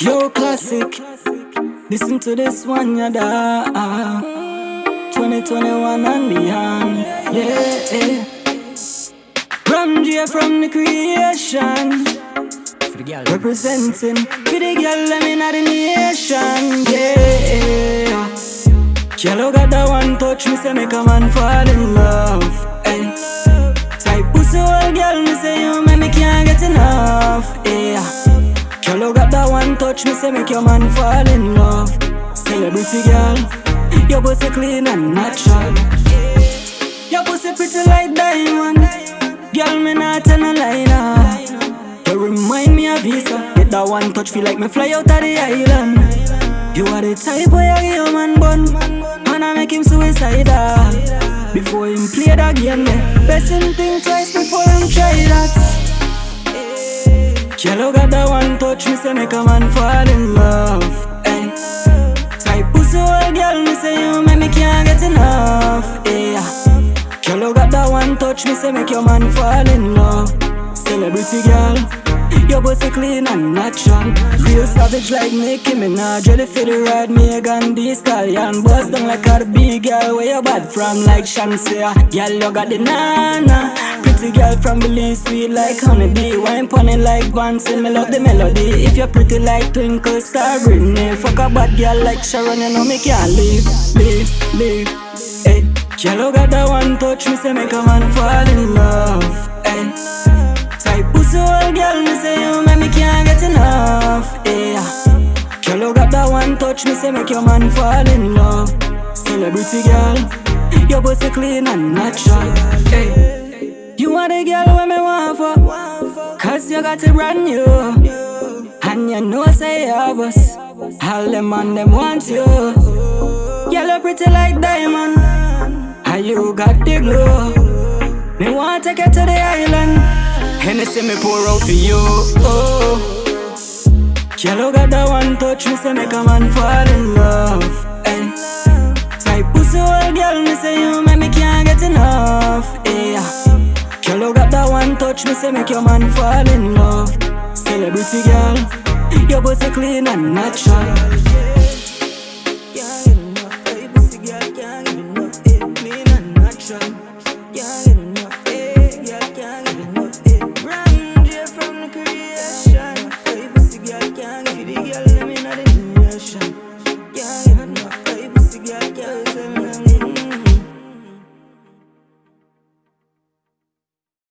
Yo, classic. Listen to this one, yada. 2021 and beyond. Yeah. From J from the creation. Representing for the girl, I'm in the nation. Yeah. Yellow got that one touch, me say make a man fall in love. Hey. Type pussy old girl, me say you make me can't get enough. Yeah. Touch, me say make your man fall in love. Celebrity girl, your pussy clean and natural. Your pussy pretty like diamond. Girl, me not tell no lie now. You remind me of Visa. Get that one touch, feel like me fly out of the island. You are the type where you give your man bun, and I make him suicidal. Before him play that game. Best him think twice before him try that. Yellow got that one touch, me say make a man fall in love. Hey. Type pussy old girl, me say you make me can't get enough. Yeah. Yellow got that one touch, me say make your man fall in love. Celebrity girl, your pussy clean and natural. Real savage like Nicki Minaj, ready for the ride. Megan Thee Stallion, bust down like a big girl. Where you bad from like Shenseea? Girl, you got the nana. Pretty girl from Belize, sweet like honeybee. Wine it like Vanson, me love the melody. If you're pretty like Twinkle Star Britney, fuck a bad girl like Sharon, you know me can't leave, leave, leave. Hey, Yellow got that one touch, me say make a man fall in love. Hey, old girl, me say oh, you make me can't get enough. Yeah, Yellow got that one touch, me say make your man fall in love. Celebrity girl, your pussy clean and natural. Hey, you are the girl when me want for, cause you got it brand new. And you know say you have us, all them man them want you. Girl, you pretty like diamond. And you got the glow. Me want take you to the island. Hennessy me pour out for you. Oh. Yellow got that one touch, me say make a man fall in love. Hey. Type pussy old girl, me say you make me can't get enough. Yeah. Yellow got that one touch, me say make your man fall in love. Celebrity girl, your pussy clean and natural. ocean.